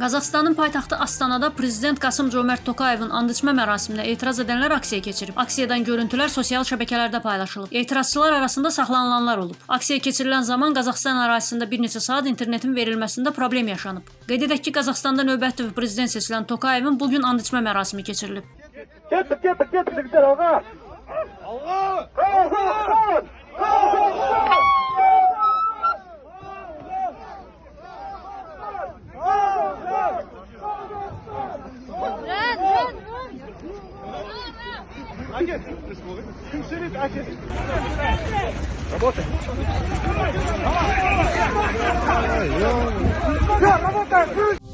Qazaxstanın paytaxtı Astanada prezident Qasım Comert Tokayevin andiçmə mərasiminə etiraz edənlər aksiya keçirib. Aksiyadan görüntülər sosial şəbəkələrdə paylaşılıb. Etirazçılar arasında saxlanılanlar olub. Aksiya keçirilən zaman Qazaxstan ərazisində bir neçə saat internetin verilməsində problem yaşanıb. Qeyd edək ki, Qazaxstanda növbəti prezident seçilən Tokayevin bu gün andiçmə mərasimi keçirilib. Getdik, getdik, getdik, getdik, ağa. Allah! Отец, Ширит, отец. Работай. Все, работай.